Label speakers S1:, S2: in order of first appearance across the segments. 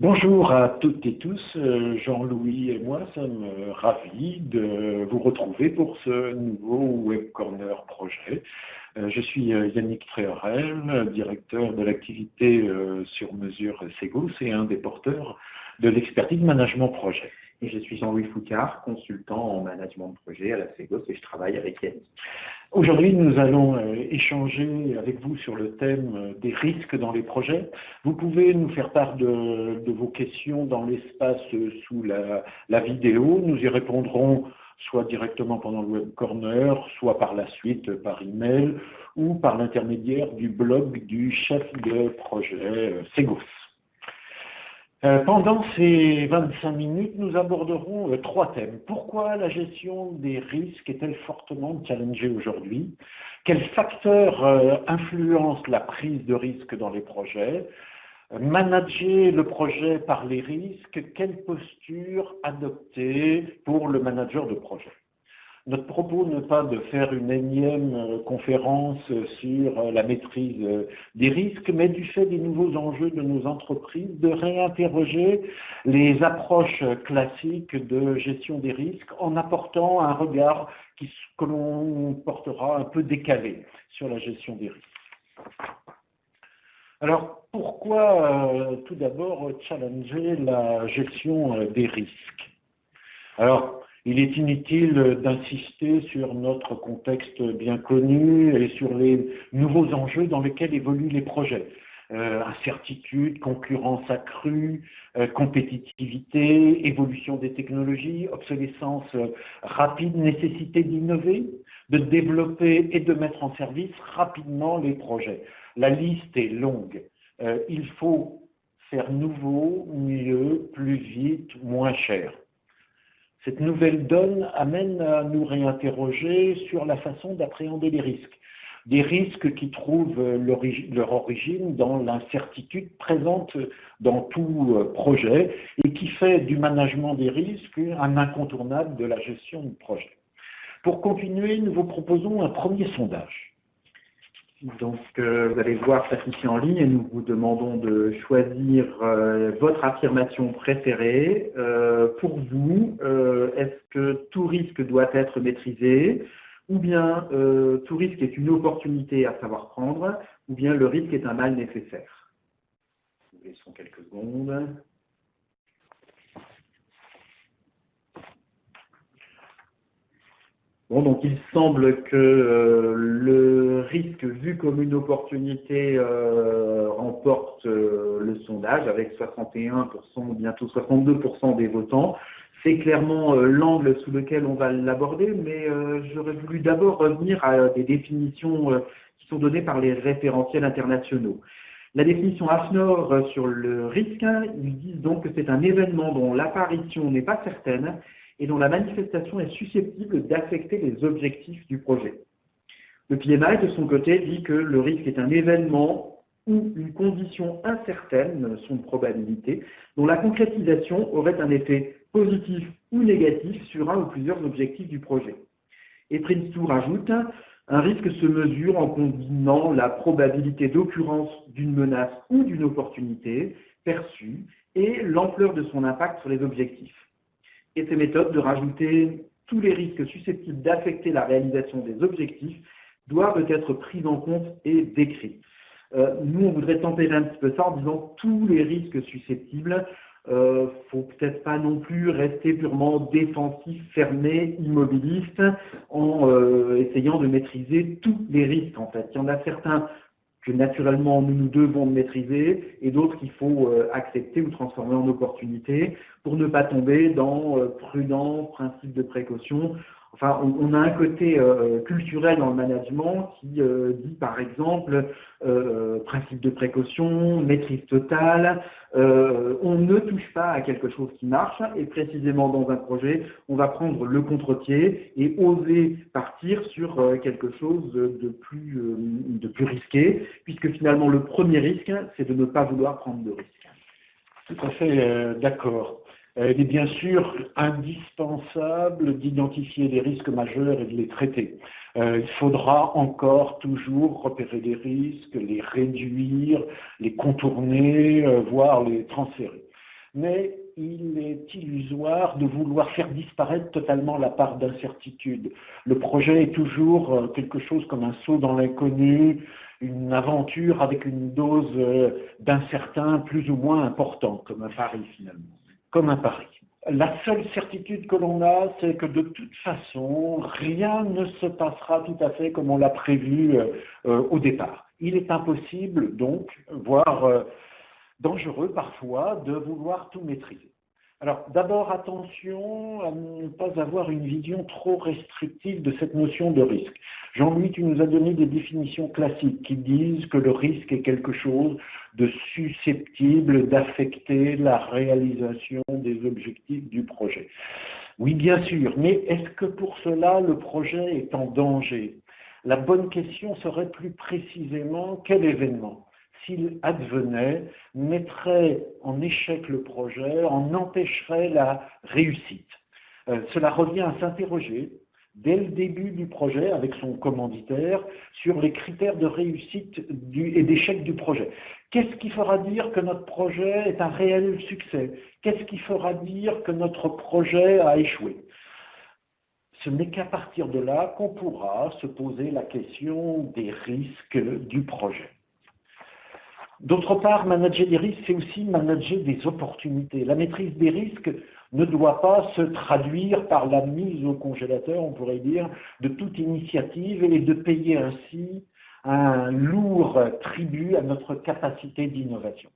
S1: Bonjour à toutes et tous, euh, Jean-Louis et moi sommes euh, ravis de vous retrouver pour ce nouveau Web Corner projet. Euh, je suis Yannick Tréorel, directeur de l'activité sur mesure Segos et un des porteurs de l'expertise management projet.
S2: Je suis Jean-Louis Foucard, consultant en management de projet à la Segos et je travaille avec Yannick.
S1: Aujourd'hui, nous allons euh, échanger avec vous sur le thème euh, des risques dans les projets. Vous pouvez nous faire part de, vos questions dans l'espace euh, sous la, la, vidéo. Nous y répondrons soit directement pendant le web corner, soit par la suite par email ou par l'intermédiaire du blog du chef de projet Segos. Euh, pendant ces 25 minutes, nous aborderons euh, trois thèmes. Pourquoi la gestion des risques est-elle fortement challengée aujourd'hui? Quels facteurs euh, influencent la prise de risque dans les projets? Manager le projet par les risques, quelle posture adopter pour le manager de projet? Notre propos n'est pas de faire une énième euh, conférence sur euh, la maîtrise euh, des risques, mais du fait des nouveaux enjeux de nos entreprises, de réinterroger les approches classiques de gestion des risques en apportant un regard que l'on portera un peu décalé sur la gestion des risques. Alors, pourquoi tout d'abord challenger la gestion des risques? Il est inutile d'insister sur notre contexte bien connu et sur les nouveaux enjeux dans lesquels évoluent les projets. Euh, incertitude, concurrence accrue, euh, compétitivité, évolution des technologies, obsolescence rapide, nécessité d'innover, de développer et de mettre en service rapidement les projets. La liste est longue. Euh, il faut faire nouveau, mieux, plus vite, moins cher. Cette nouvelle donne amène à nous réinterroger sur la façon d'appréhender les risques. Des risques qui trouvent leur origine dans l'incertitude présente dans tout euh, projet et qui fait du management des risques un incontournable de la gestion du projet. Pour continuer, nous vous proposons un premier sondage.
S2: Donc, euh, vous allez voir ici en ligne et nous vous demandons de choisir euh, votre affirmation préférée. Euh, pour vous, est-ce que tout risque doit être maîtrisé? Ou bien tout risque est une opportunité à savoir prendre? Ou bien le risque est un mal nécessaire? Laissons quelques secondes. Bon, donc il semble que euh, le risque vu comme une opportunité euh, remporte euh, le sondage avec 61%, bientôt 62% des votants. C'est clairement l'angle sous lequel on va l'aborder, mais j'aurais voulu d'abord revenir à des définitions qui sont données par les référentiels internationaux. La définition AFNOR sur le risque, ils disent donc que c'est un événement dont l'apparition n'est pas certaine et dont la manifestation est susceptible d'affecter les objectifs du projet. Le PMI, de son côté, dit que le risque est un événement ou une condition incertaine, son probabilité, dont la concrétisation aurait un effet positif ou négatif sur un ou plusieurs objectifs du projet. Et Prince 2 rajoute, un risque se mesure en combinant la probabilité d'occurrence d'une menace ou d'une opportunité perçue et l'ampleur de son impact sur les objectifs et ces méthodes de rajouter tous les risques susceptibles d'affecter la réalisation des objectifs doivent être prises en compte et décrits. Euh, nous, on voudrait tempérer un petit peu ça en disant tous les risques susceptibles. Il euh, ne faut peut-être pas non plus rester purement défensif, fermé, immobiliste, en euh, essayant de maîtriser tous les risques. En fait, il y en a certains que naturellement nous nous devons maîtriser et d'autres qu'il faut euh, accepter ou transformer en opportunité pour ne pas tomber dans euh, prudent, principe de précaution. Enfin, on, a un côté euh, culturel dans le management qui dit par exemple principe de précaution, maîtrise totale, on ne touche pas à quelque chose qui marche et précisément dans un projet, on va prendre le contre-pied et oser partir sur quelque chose de plus, de plus risqué puisque finalement le premier risque, c'est de ne pas vouloir prendre de risques.
S1: Tout à fait euh, d'accord. Euh, il est bien sûr indispensable d'identifier les risques majeurs et de les traiter. Euh, il faudra encore toujours repérer les risques, les réduire, les contourner, voire les transférer. mais il est illusoire de vouloir faire disparaître totalement la part d'incertitude. Le projet est toujours euh, quelque chose comme un saut dans l'inconnu, une aventure avec une dose euh, d'incertain plus ou moins important.
S2: Comme un pari finalement.
S1: Comme un pari. La seule certitude que l'on a, c'est que de toute façon, rien ne se passera tout à fait comme on l'a prévu euh, au départ. Il est impossible donc, voire dangereux parfois, de vouloir tout maîtriser. Alors d'abord, attention à ne pas avoir une vision trop restrictive de cette notion de risque. Jean-Louis, tu nous as donné des définitions classiques qui disent que le risque est quelque chose de susceptible d'affecter la réalisation des objectifs du projet. Oui, bien sûr, mais est-ce que pour cela le projet est en danger? La bonne question serait plus précisément quel événement? S'il advenait, mettrait en échec le projet, en empêcherait la réussite. Euh, cela revient à s'interroger dès le début du projet avec son commanditaire sur les critères de réussite et d'échec du projet. Qu'est-ce qui fera dire que notre projet est un réel succès? Qu'est-ce qui fera dire que notre projet a échoué? Ce n'est qu'à partir de là qu'on pourra se poser la question des risques du projet. D'autre part, manager des risques, c'est aussi manager des opportunités. La maîtrise des risques ne doit pas se traduire par la mise au congélateur, on pourrait dire, de toute initiative et de payer ainsi un lourd tribut à notre capacité d'innovation.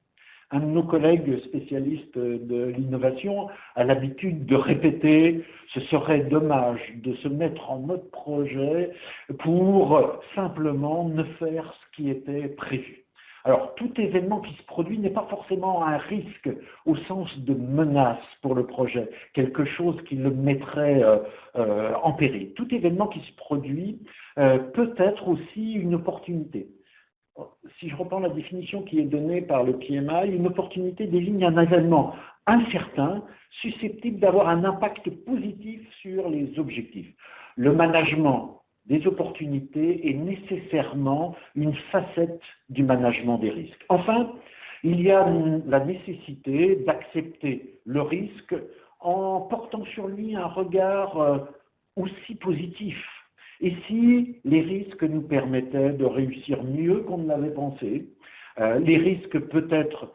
S1: Un de nos collègues spécialistes de l'innovation a l'habitude de répéter « ce serait dommage de se mettre en mode projet pour simplement ne faire ce qui était prévu ». Alors, tout événement qui se produit n'est pas forcément un risque au sens de menace pour le projet, quelque chose qui le mettrait euh, euh, en péril. Tout événement qui se produit euh, peut être aussi une opportunité. Si je reprends la définition qui est donnée par le PMI, une opportunité désigne un événement incertain, susceptible d'avoir un impact positif sur les objectifs. Le management des opportunités est nécessairement une facette du management des risques. Enfin, il y a la nécessité d'accepter le risque en portant sur lui un regard euh, aussi positif. Et si les risques nous permettaient de réussir mieux qu'on ne l'avait pensé, euh, les risques peut-être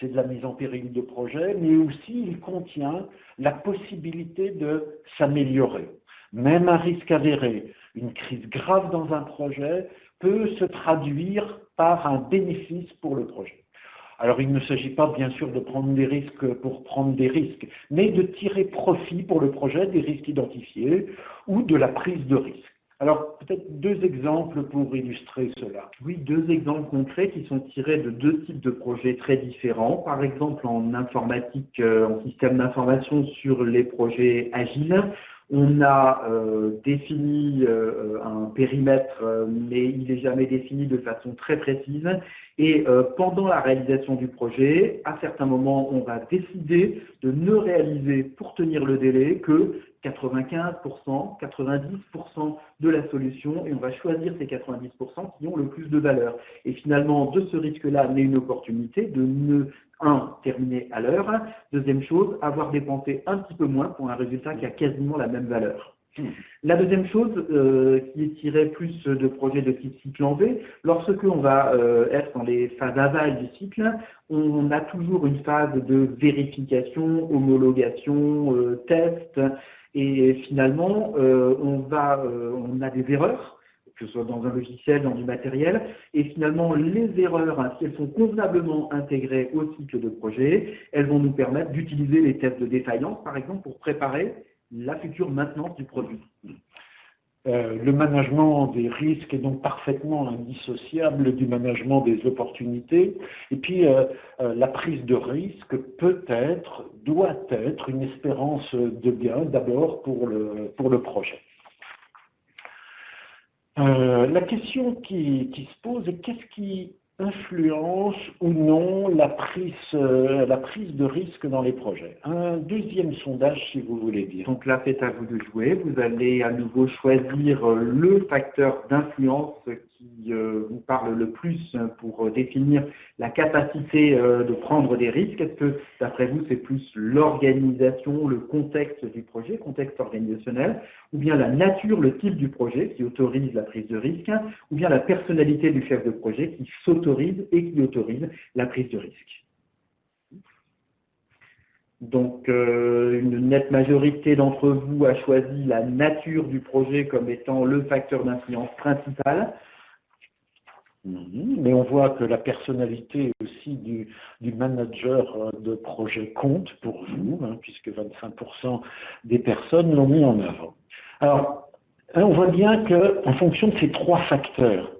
S1: c'est de la mise en péril de projet, mais aussi il contient la possibilité de s'améliorer. Même un risque avéré, une crise grave dans un projet peut se traduire par un bénéfice pour le projet. Alors il ne s'agit pas bien sûr de prendre des risques pour prendre des risques, mais de tirer profit pour le projet des risques identifiés ou de la prise de risque. Alors, peut-être deux exemples pour illustrer cela.
S2: Oui, deux exemples concrets qui sont tirés de deux types de projets très différents. Par exemple, en informatique, euh, en système d'information sur les projets agiles, on a euh, défini euh, un périmètre, mais il n'est jamais défini de façon très précise. Et pendant la réalisation du projet, à certains moments, on va décider de ne réaliser pour tenir le délai que 95%, 90% de la solution et on va choisir ces 90% qui ont le plus de valeur. Et finalement, de ce risque-là naît une opportunité de ne, un, terminer à l'heure, deuxième chose, avoir dépensé un petit peu moins pour un résultat qui a quasiment la même valeur. La deuxième chose, euh, qui est tirée plus de projets de type cycle en V, lorsque on va euh, être dans les phases aval du cycle, on a toujours une phase de vérification, homologation, euh, test, et finalement, euh, euh, on a des erreurs, que ce soit dans un logiciel, dans du matériel, et finalement, les erreurs, hein, si elles sont convenablement intégrées au cycle de projet, elles vont nous permettre d'utiliser les tests de défaillance, par exemple, pour préparer la future maintenance du produit.
S1: Euh, le management des risques est donc parfaitement indissociable du management des opportunités. Et puis, euh, euh, la prise de risque peut être, doit être une espérance de bien d'abord pour le, pour le projet. la question qui, se pose est qu'est-ce qui influence ou non la prise, euh, la prise de risque dans les projets. Un deuxième sondage, si vous voulez dire.
S2: Donc là, c'est à vous de jouer. Vous allez à nouveau choisir le facteur d'influence qui vous parle le plus pour définir la capacité de prendre des risques Est-ce que, d'après vous, c'est plus l'organisation, le contexte du projet, contexte organisationnel, ou bien la nature, le type du projet qui autorise la prise de risque, ou bien la personnalité du chef de projet qui s'autorise et qui autorise la prise de risque? Donc, euh, une nette majorité d'entre vous a choisi la nature du projet comme étant le facteur d'influence principal.
S1: Mhm. Mais on voit que la personnalité aussi du, manager euh, de projet compte pour vous, hein, puisque 25% des personnes l'ont mis en œuvre. Alors, hein, on voit bien qu'en fonction de ces trois facteurs,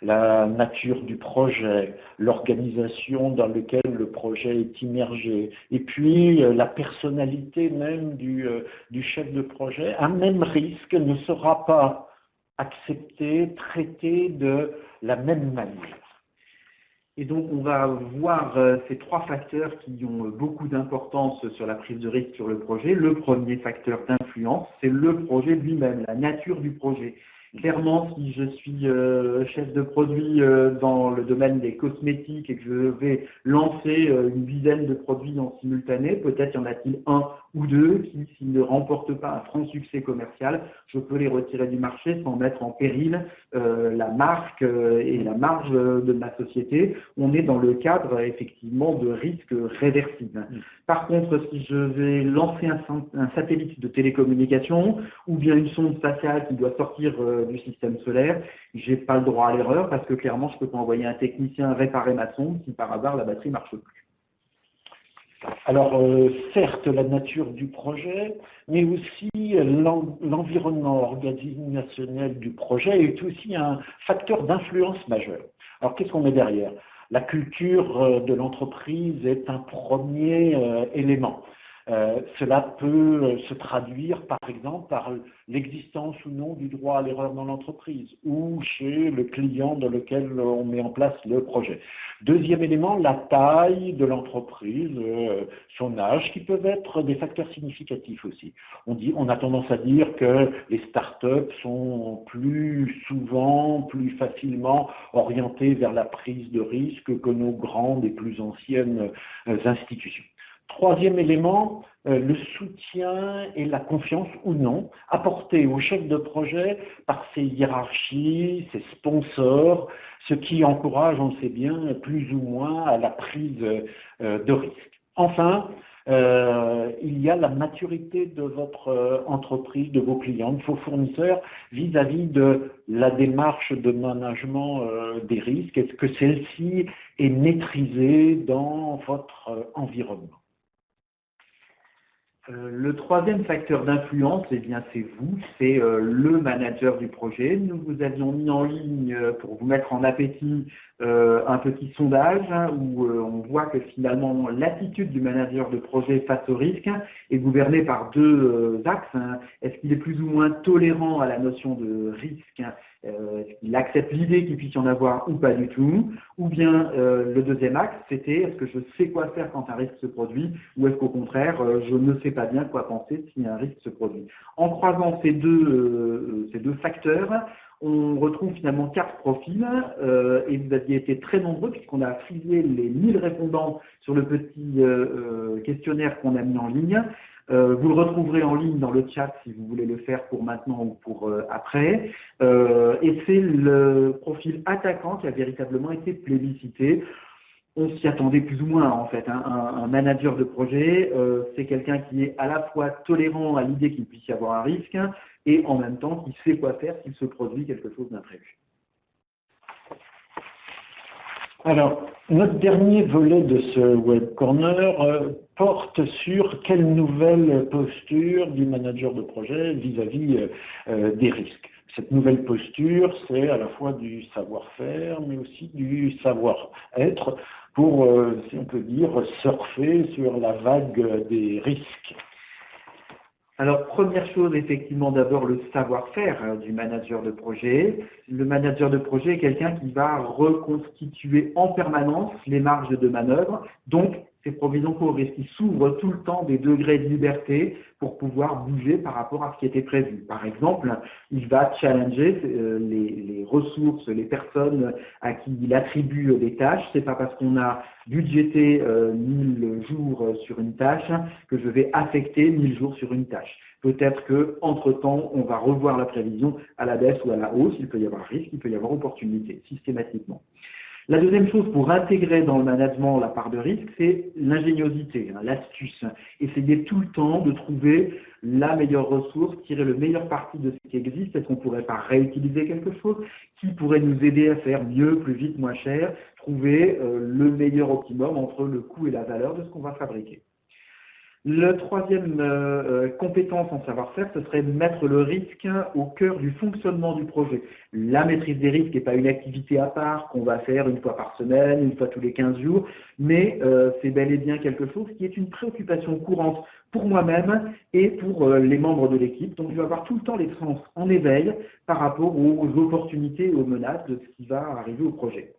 S1: la nature du projet, l'organisation dans laquelle le projet est immergé, et puis euh, la personnalité même euh, du, chef de projet, un même risque ne sera pas accepté, traité de la même manière.
S2: Et donc, on va voir euh, ces trois facteurs qui ont beaucoup d'importance sur la prise de risque sur le projet. Le premier facteur d'influence, c'est le projet lui-même, la nature du projet. Clairement, si je suis euh, chef de produit euh, dans le domaine des cosmétiques et que je vais lancer euh, une dizaine de produits en simultané, peut-être y en a-t-il un ou deux qui, s'ils ne remportent pas un franc succès commercial, je peux les retirer du marché sans mettre en péril la marque et la marge de ma société. On est dans le cadre effectivement de risques réversibles. Par contre, si je vais lancer un, un satellite de télécommunication ou bien une sonde spatiale qui doit sortir du système solaire, je n'ai pas le droit à l'erreur parce que clairement, je ne peux pas envoyer un technicien réparer ma sonde si par hasard la batterie ne marche plus.
S1: Alors, euh, certes, la nature du projet, mais aussi l'environnement organisationnel du projet est aussi un facteur d'influence majeur. Alors, qu'est-ce qu'on met derrière? La culture euh, de l'entreprise est un premier euh, élément. Euh, cela peut euh, se traduire par exemple par l'existence ou non du droit à l'erreur dans l'entreprise ou chez le client dans lequel on met en place le projet. Deuxième élément, la taille de l'entreprise, euh, son âge, qui peuvent être des facteurs significatifs aussi. On, on a tendance à dire que les startups sont plus souvent, plus facilement orientées vers la prise de risque que nos grandes et plus anciennes institutions. Troisième élément, euh, le soutien et la confiance ou non apportés au chef de projet par ses hiérarchies, ses sponsors, ce qui encourage, on le sait bien, plus ou moins à la prise euh, de risque. Enfin, euh, il y a la maturité de votre entreprise, de vos clients, de vos fournisseurs vis-à-vis de la démarche de management des risques. Est-ce que celle-ci est maîtrisée dans votre environnement?
S2: Euh, le troisième facteur d'influence, eh bien, c'est vous, c'est euh, le manager du projet. Nous vous avions mis en ligne euh, pour vous mettre en appétit un petit sondage hein, où on voit que finalement l'attitude du manager de projet face au risque est gouvernée par deux axes. Hein. Est-ce qu'il est plus ou moins tolérant à la notion de risque euh, est-ce qu'il accepte l'idée qu'il puisse y en avoir ou pas du tout? Ou bien le deuxième axe, c'était est-ce que je sais quoi faire quand un risque se produit ou est-ce qu'au contraire, je ne sais pas bien quoi penser si un risque se produit En croisant ces deux, ces deux facteurs, on retrouve finalement quatre profils et vous aviez été très nombreux puisqu'on a frisé les 1000 répondants sur le petit questionnaire qu'on a mis en ligne. Euh, vous le retrouverez en ligne dans le chat si vous voulez le faire pour maintenant ou pour euh, après. Euh, et c'est le profil attaquant qui a véritablement été plébiscité. On s'y attendait plus ou moins en fait. Hein. Un, manager de projet, c'est quelqu'un qui est à la fois tolérant à l'idée qu'il puisse y avoir un risque et en même temps qui sait quoi faire s'il se produit quelque chose d'imprévu.
S1: Alors, notre dernier volet de ce Web Corner euh, porte sur quelle nouvelle posture du manager de projet vis-à-vis euh, euh, des risques. Cette nouvelle posture, c'est à la fois du savoir-faire, mais aussi du savoir-être pour, si on peut dire, surfer sur la vague des risques.
S2: Alors, première chose, effectivement, d'abord le savoir-faire hein, du manager de projet. Le manager de projet est quelqu'un qui va reconstituer en permanence les marges de manœuvre, donc ces provisions pour risque. Il s'ouvre tout le temps des degrés de liberté pour pouvoir bouger par rapport à ce qui était prévu. Par exemple, il va challenger euh, les, ressources, les personnes à qui il attribue des tâches. C'est pas parce qu'on a budgété 1000 euh, jours sur une tâche que je vais affecter 1000 jours sur une tâche. Peut-être qu'entre-temps, on va revoir la prévision à la baisse ou à la hausse. Il peut y avoir risque, il peut y avoir opportunité, systématiquement. La deuxième chose pour intégrer dans le management la part de risque, c'est l'ingéniosité, hein, l'astuce. Essayer tout le temps de trouver la meilleure ressource, tirer le meilleur parti de ce qui existe. Est-ce qu'on ne pourrait pas réutiliser quelque chose qui pourrait nous aider à faire mieux, plus vite, moins cher, trouver euh, le meilleur optimum entre le coût et la valeur de ce qu'on va fabriquer. La troisième euh, euh, compétence en savoir-faire, ce serait de mettre le risque au cœur du fonctionnement du projet. La maîtrise des risques n'est pas une activité à part qu'on va faire une fois par semaine, une fois tous les 15 jours, mais euh, c'est bel et bien quelque chose qui est une préoccupation courante pour moi-même et pour les membres de l'équipe. Donc je vais avoir tout le temps les sens en éveil par rapport aux opportunités et aux menaces de ce qui va arriver au projet.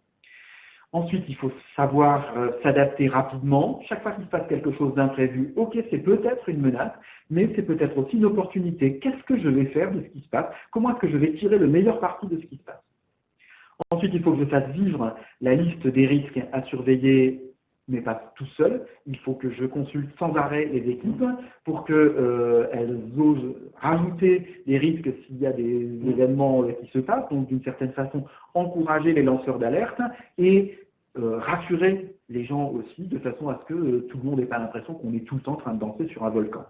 S2: Ensuite, il faut savoir euh, s'adapter rapidement. Chaque fois qu'il se passe quelque chose d'imprévu, ok, c'est peut-être une menace, mais c'est peut-être aussi une opportunité. Qu'est-ce que je vais faire de ce qui se passe? Comment est-ce que je vais tirer le meilleur parti de ce qui se passe? Ensuite, il faut que je fasse vivre la liste des risques à surveiller, mais pas tout seul. Il faut que je consulte sans arrêt les équipes pour qu'elles euh, osent rajouter des risques s'il y a des événements qui se passent, donc d'une certaine façon encourager les lanceurs d'alerte et euh, rassurer les gens aussi, de façon à ce que euh, tout le monde n'ait pas l'impression qu'on est tout le temps en train de danser sur un volcan.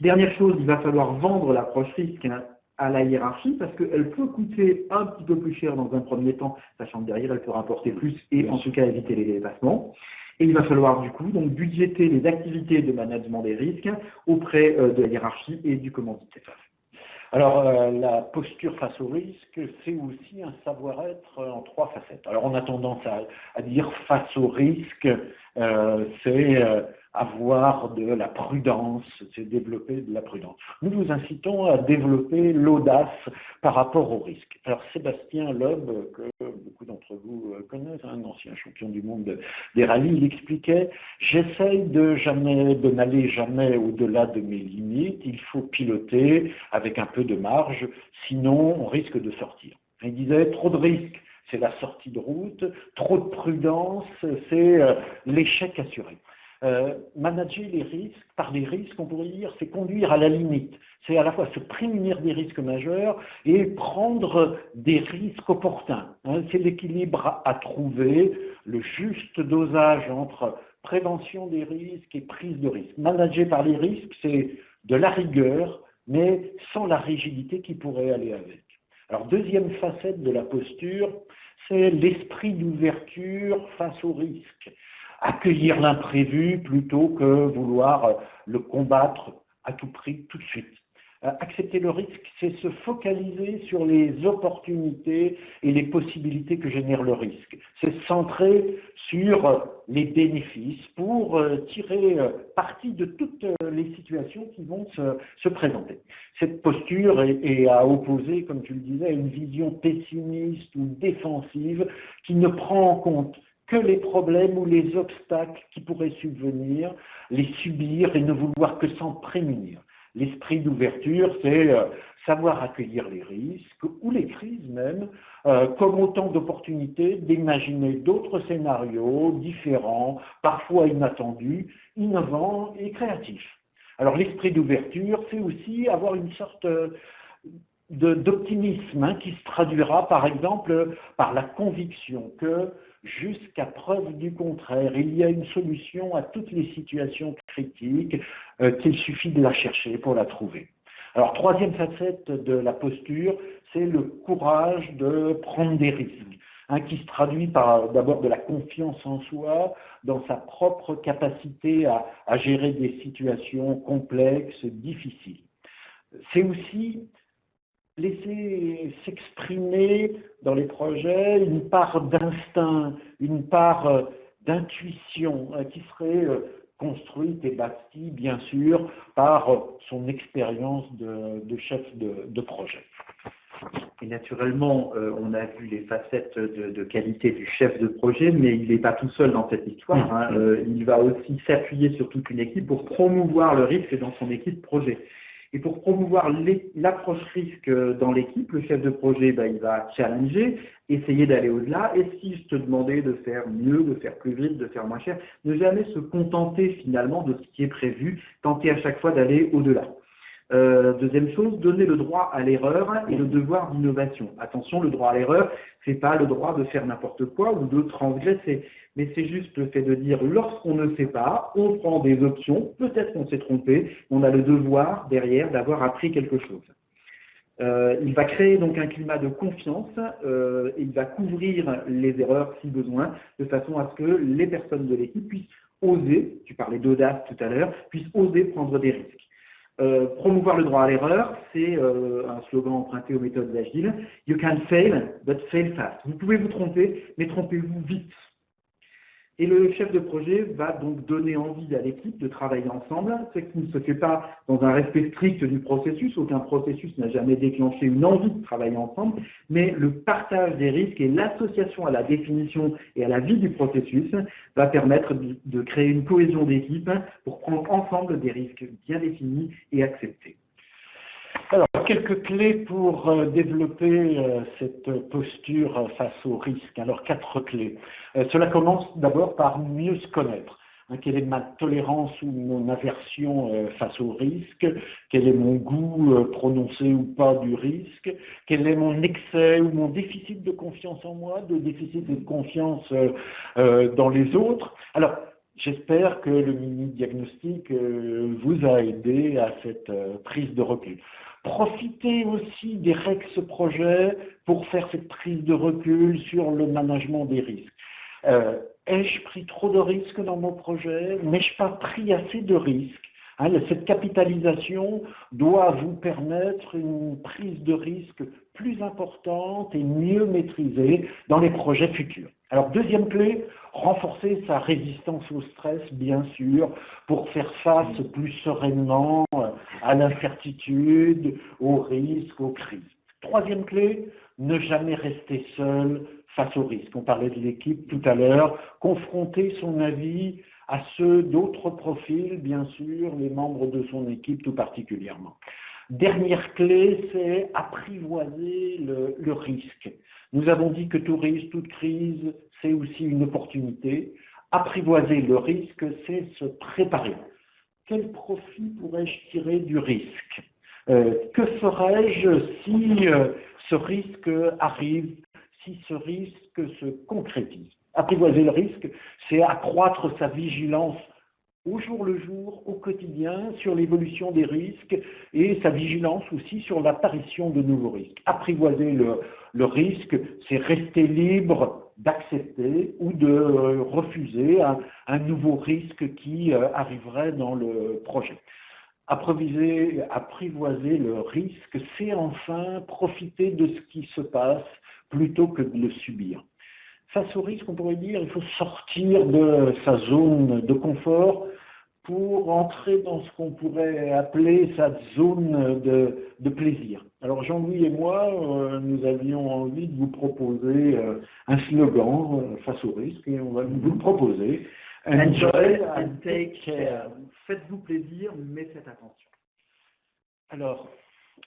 S2: Dernière chose, il va falloir vendre l'approche risque à la hiérarchie parce qu'elle peut coûter un petit peu plus cher dans un premier temps, sachant que derrière elle peut rapporter plus et en tout cas éviter les dépassements. Et il va falloir du coup donc budgéter les activités de management des risques auprès euh, de la hiérarchie et du commanditaire.
S1: Alors, euh, la posture face au risque, c'est aussi un savoir-être en trois facettes. Alors, on a tendance à, dire face au risque, euh, c'est avoir de la prudence, c'est développer de la prudence. Nous vous incitons à développer l'audace par rapport au risque. Alors Sébastien Loeb, que beaucoup d'entre vous connaissent, un ancien champion du monde des rallyes, il expliquait « J'essaye de jamais, de n'aller jamais au-delà de mes limites, il faut piloter avec un peu de marge, sinon on risque de sortir. » Il disait « Trop de risques, c'est la sortie de route, trop de prudence, c'est euh, l'échec assuré. Euh, manager les risques, par les risques, on pourrait dire, c'est conduire à la limite. C'est à la fois se prémunir des risques majeurs et prendre des risques opportuns. Hein. c'est l'équilibre à, trouver, le juste dosage entre prévention des risques et prise de risques. Manager par les risques, c'est de la rigueur, mais sans la rigidité qui pourrait aller avec. Alors, deuxième facette de la posture, c'est l'esprit d'ouverture face aux risques accueillir l'imprévu plutôt que vouloir le combattre à tout prix tout de suite. Euh, accepter le risque, c'est se focaliser sur les opportunités et les possibilités que génère le risque. C'est se centrer sur les bénéfices pour euh, tirer euh, parti de toutes les situations qui vont se, présenter. Cette posture est, est, à opposer, comme tu le disais, à une vision pessimiste ou défensive qui ne prend en compte que les problèmes ou les obstacles qui pourraient subvenir, les subir et ne vouloir que s'en prémunir. L'esprit d'ouverture, c'est euh, savoir accueillir les risques ou les crises même, euh, comme autant d'opportunités d'imaginer d'autres scénarios différents, parfois inattendus, innovants et créatifs. Alors l'esprit d'ouverture, c'est aussi avoir une sorte euh, d'optimisme hein, qui se traduira par exemple par la conviction que jusqu'à preuve du contraire. Il y a une solution à toutes les situations critiques euh, qu'il suffit de la chercher pour la trouver. Alors, troisième facette de la posture, c'est le courage de prendre des risques, hein, qui se traduit par d'abord de la confiance en soi, dans sa propre capacité à gérer des situations complexes, difficiles. C'est aussi laisser s'exprimer dans les projets une part d'instinct, une part euh, d'intuition euh, qui serait euh, construite et bâtie, bien sûr, par son expérience de, chef de, projet.
S2: Et naturellement, on a vu les facettes de, qualité du chef de projet, mais il n'est pas tout seul dans cette histoire. Hein. Il va aussi s'appuyer sur toute une équipe pour promouvoir le risque dans son équipe projet. Et pour promouvoir l'approche risque dans l'équipe, le chef de projet, bah, il va challenger, essayer d'aller au-delà. Et si je te demandais de faire mieux, de faire plus vite, de faire moins cher, ne jamais se contenter finalement de ce qui est prévu, tenter à chaque fois d'aller au-delà. Euh, deuxième chose, donner le droit à l'erreur et le devoir d'innovation. Attention, le droit à l'erreur, ce n'est pas le droit de faire n'importe quoi ou de transgresser, mais c'est juste le fait de dire, lorsqu'on ne sait pas, on prend des options, peut-être qu'on s'est trompé, on a le devoir derrière d'avoir appris quelque chose. Euh, il va créer donc un climat de confiance euh, il va couvrir les erreurs si besoin, de façon à ce que les personnes de l'équipe puissent oser, tu parlais d'audace tout à l'heure, puissent oser prendre des risques. Euh, promouvoir le droit à l'erreur, c'est un slogan emprunté aux méthodes agiles. You can fail, but fail fast. Vous pouvez vous tromper, mais trompez-vous vite. Et le chef de projet va donc donner envie à l'équipe de travailler ensemble, ce qui ne se fait pas dans un respect strict du processus. Aucun processus n'a jamais déclenché une envie de travailler ensemble, mais le partage des risques et l'association à la définition et à la vie du processus va permettre de créer une cohésion d'équipe pour prendre ensemble des risques bien définis et acceptés.
S1: Alors, quelques clés pour euh, développer euh, cette posture face au risque. Alors, quatre clés. Euh, cela commence d'abord par mieux se connaître. Hein, quelle est ma tolérance ou mon aversion face au risque? Quel est mon goût prononcé ou pas du risque? Quel est mon excès ou mon déficit de confiance en moi, de déficit de confiance dans les autres? J'espère que le mini-diagnostic vous a aidé à cette prise de recul. Profitez aussi des REX projets pour faire cette prise de recul sur le management des risques. Euh, ai-je pris trop de risques dans mon projet? N'ai-je pas pris assez de risques? Hein, Cette capitalisation doit vous permettre une prise de risque plus importante et mieux maîtrisée dans les projets futurs. Alors deuxième clé, renforcer sa résistance au stress, bien sûr, pour faire face plus sereinement à l'incertitude, aux risques, aux crises. Troisième clé, ne jamais rester seul face aux risques. On parlait de l'équipe tout à l'heure, confronter son avis à ceux d'autres profils, bien sûr, les membres de son équipe tout particulièrement. Dernière clé, c'est apprivoiser le, risque. Nous avons dit que tout risque, toute crise, c'est aussi une opportunité. Apprivoiser le risque, c'est se préparer. Quel profit pourrais-je tirer du risque? Euh, Que ferais-je si euh, ce risque arrive, si ce risque se concrétise? Apprivoiser le risque, c'est accroître sa vigilance au jour le jour, au quotidien, sur l'évolution des risques et sa vigilance aussi sur l'apparition de nouveaux risques. Apprivoiser le, risque, c'est rester libre d'accepter ou de euh, refuser un, nouveau risque qui euh, arriverait dans le projet. Apprivoiser, apprivoiser le risque, c'est enfin profiter de ce qui se passe plutôt que de le subir face au risque, on pourrait dire, il faut sortir de sa zone de confort pour entrer dans ce qu'on pourrait appeler sa zone de, plaisir. Alors Jean-Louis et moi, euh, nous avions envie de vous proposer euh, un slogan euh, face au risque et on va vous le proposer.
S2: Enjoy and take care. Faites-vous plaisir, mais faites attention.
S1: Alors,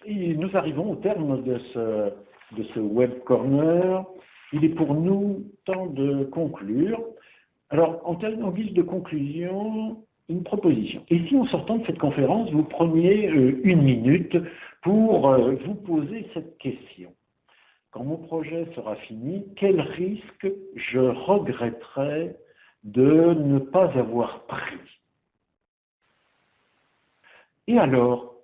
S1: nous arrivons au terme de ce, de ce web corner. Il est pour nous temps de conclure. Alors, en, en guise de conclusion, une proposition. Et si en sortant de cette conférence, vous preniez euh, une minute pour euh, vous poser cette question. Quand mon projet sera fini, quel risque je regretterais de ne pas avoir pris? Et alors,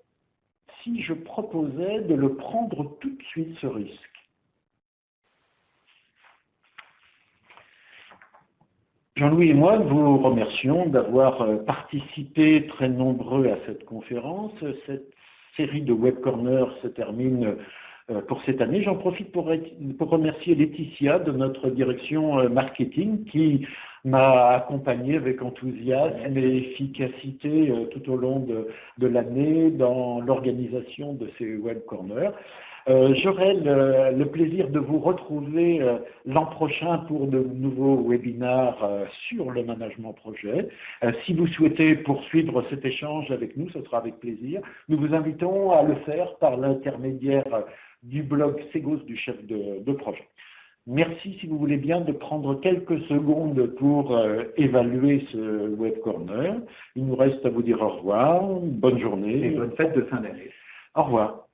S1: si je proposais de le prendre tout de suite, ce risque Jean-Louis et moi vous remercions d'avoir euh, participé très nombreux à cette conférence. Cette série de Web Corner se termine euh, pour cette année. J'en profite pour, remercier Laetitia de notre direction euh, marketing qui m'a accompagné avec enthousiasme et efficacité tout au long de, de l'année dans l'organisation de ces Web Corners. Euh, j'aurai le, plaisir de vous retrouver euh, l'an prochain pour de nouveaux webinaires euh, sur le management projet. si vous souhaitez poursuivre cet échange avec nous, ce sera avec plaisir. Nous vous invitons à le faire par l'intermédiaire du blog Segos du chef de, projet. Merci, si vous voulez bien, de prendre quelques secondes pour évaluer ce Web Corner. Il nous reste à vous dire au revoir, bonne journée.
S2: Et bonne fête de fin d'année.
S1: Au revoir.